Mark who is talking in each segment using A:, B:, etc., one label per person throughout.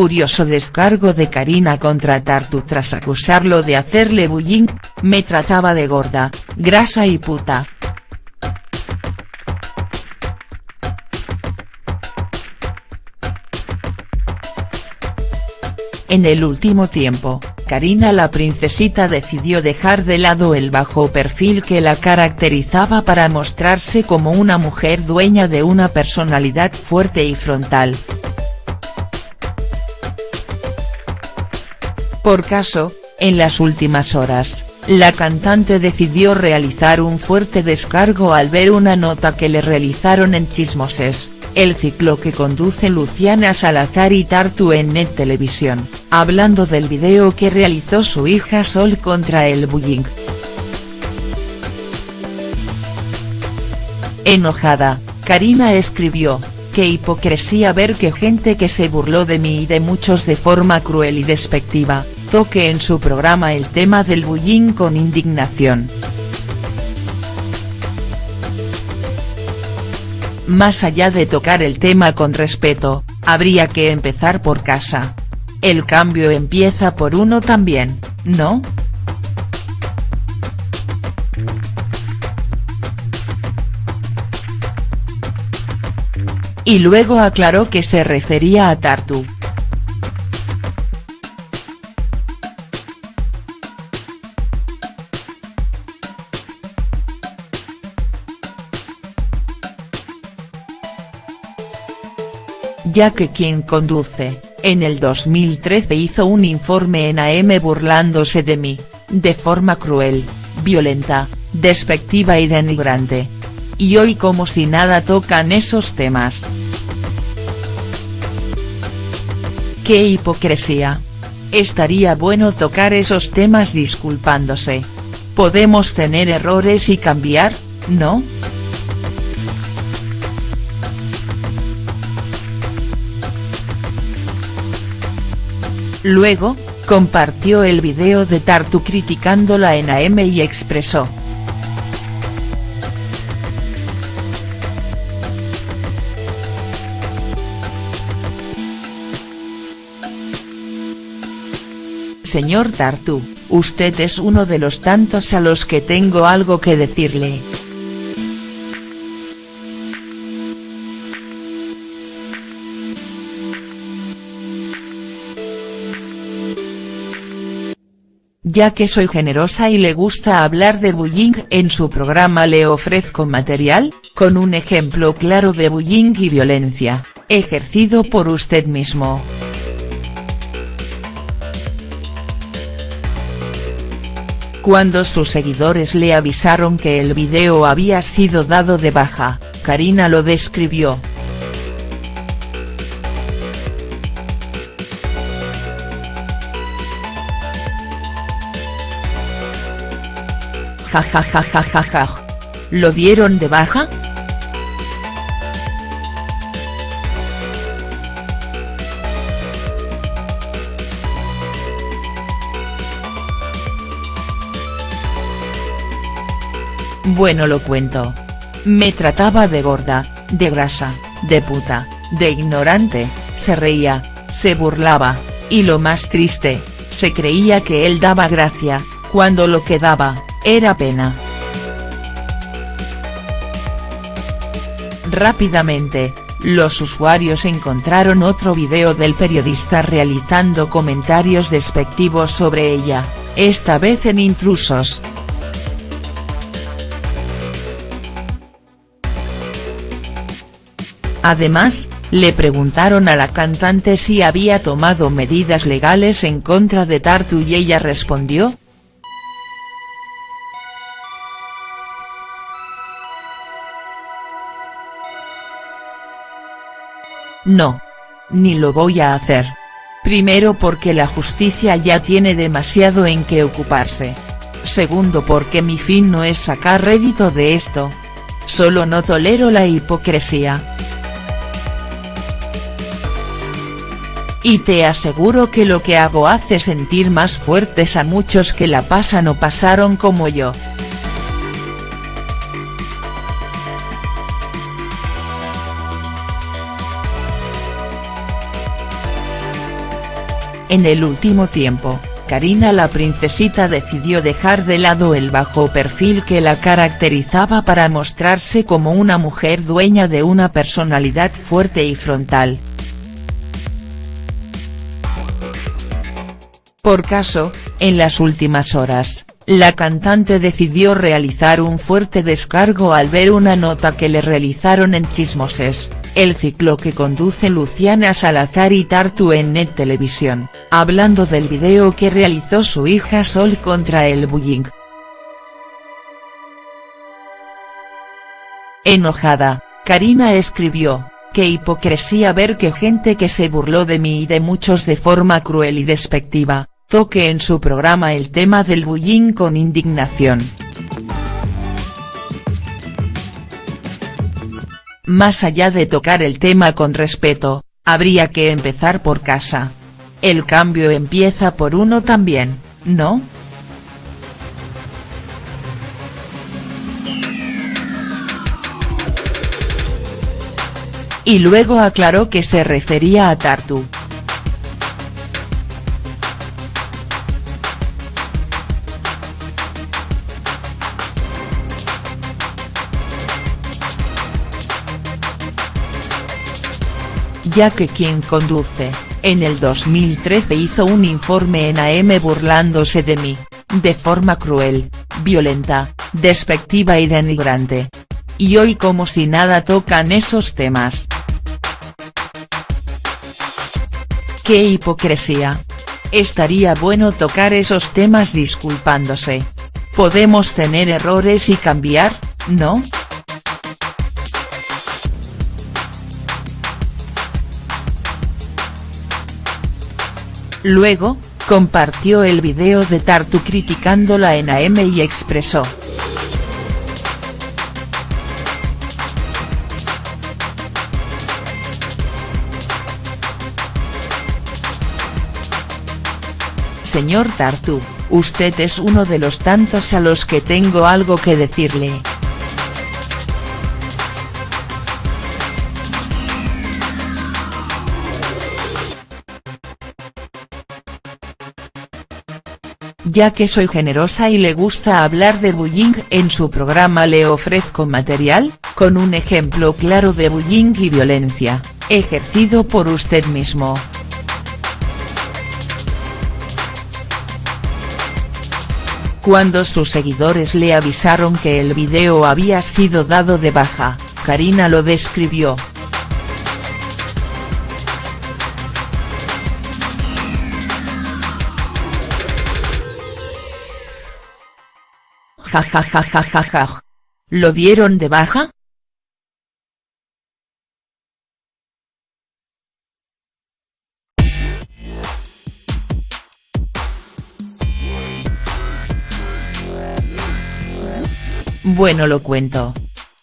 A: furioso descargo de Karina contra Tartu tras acusarlo de hacerle bullying, me trataba de gorda, grasa y puta. En el último tiempo, Karina la princesita decidió dejar de lado el bajo perfil que la caracterizaba para mostrarse como una mujer dueña de una personalidad fuerte y frontal. Por caso, en las últimas horas, la cantante decidió realizar un fuerte descargo al ver una nota que le realizaron en Chismoses, el ciclo que conduce Luciana Salazar y Tartu en Net Televisión, hablando del video que realizó su hija Sol contra el bullying. Enojada, Karina escribió, qué hipocresía ver que gente que se burló de mí y de muchos de forma cruel y despectiva, toque en su programa el tema del bullying con indignación. Más allá de tocar el tema con respeto, habría que empezar por casa. El cambio empieza por uno también, ¿no?. Y luego aclaró que se refería a Tartu. Ya que quien conduce, en el 2013 hizo un informe en AM burlándose de mí, de forma cruel, violenta, despectiva y denigrante. Y hoy como si nada tocan esos temas. ¡Qué hipocresía! Estaría bueno tocar esos temas disculpándose. Podemos tener errores y cambiar, ¿no?. Luego, compartió el video de Tartu criticándola en AM y expresó. Señor Tartu, usted es uno de los tantos a los que tengo algo que decirle. Ya que soy generosa y le gusta hablar de bullying en su programa le ofrezco material, con un ejemplo claro de bullying y violencia, ejercido por usted mismo. Cuando sus seguidores le avisaron que el video había sido dado de baja, Karina lo describió, Ja ¿Lo dieron de baja?. Bueno lo cuento. Me trataba de gorda, de grasa, de puta, de ignorante, se reía, se burlaba, y lo más triste, se creía que él daba gracia, cuando lo que daba, era pena. Rápidamente, los usuarios encontraron otro video del periodista realizando comentarios despectivos sobre ella, esta vez en intrusos. Además, le preguntaron a la cantante si había tomado medidas legales en contra de Tartu y ella respondió, No. Ni lo voy a hacer. Primero porque la justicia ya tiene demasiado en qué ocuparse. Segundo porque mi fin no es sacar rédito de esto. Solo no tolero la hipocresía. Y te aseguro que lo que hago hace sentir más fuertes a muchos que la pasan o pasaron como yo. En el último tiempo, Karina la princesita decidió dejar de lado el bajo perfil que la caracterizaba para mostrarse como una mujer dueña de una personalidad fuerte y frontal. Por caso, en las últimas horas, la cantante decidió realizar un fuerte descargo al ver una nota que le realizaron en Chismoses, el ciclo que conduce Luciana Salazar y Tartu en Net Televisión, hablando del video que realizó su hija Sol contra el bullying. Enojada, Karina escribió, qué hipocresía ver que gente que se burló de mí y de muchos de forma cruel y despectiva, toque en su programa el tema del bullying con indignación. Más allá de tocar el tema con respeto, habría que empezar por casa. El cambio empieza por uno también, ¿no?. Y luego aclaró que se refería a Tartu. Ya que quien conduce, en el 2013 hizo un informe en AM burlándose de mí, de forma cruel, violenta, despectiva y denigrante. Y hoy como si nada tocan esos temas. ¡Qué hipocresía! Estaría bueno tocar esos temas disculpándose. Podemos tener errores y cambiar, ¿no?. Luego, compartió el video de Tartu criticándola en AM y expresó. Señor Tartu, usted es uno de los tantos a los que tengo algo que decirle. Ya que soy generosa y le gusta hablar de bullying en su programa le ofrezco material, con un ejemplo claro de bullying y violencia, ejercido por usted mismo. Cuando sus seguidores le avisaron que el video había sido dado de baja, Karina lo describió, Ja ¿Lo dieron de baja?. Bueno lo cuento.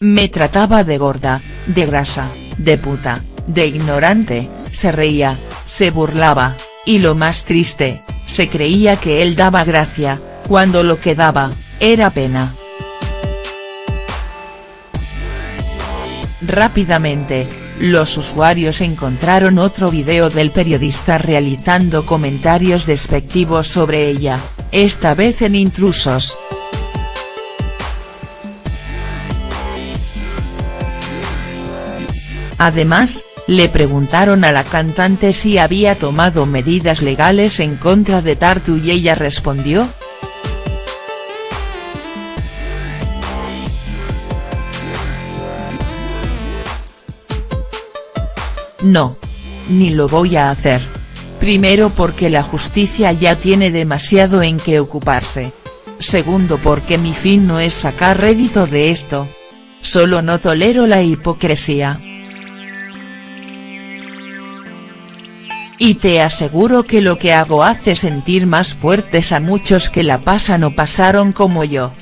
A: Me trataba de gorda, de grasa, de puta, de ignorante, se reía, se burlaba, y lo más triste, se creía que él daba gracia, cuando lo que daba, era pena. Rápidamente, los usuarios encontraron otro video del periodista realizando comentarios despectivos sobre ella, esta vez en intrusos. Además, le preguntaron a la cantante si había tomado medidas legales en contra de Tartu y ella respondió, No. Ni lo voy a hacer. Primero porque la justicia ya tiene demasiado en qué ocuparse. Segundo porque mi fin no es sacar rédito de esto. Solo no tolero la hipocresía. Y te aseguro que lo que hago hace sentir más fuertes a muchos que la pasan o pasaron como yo.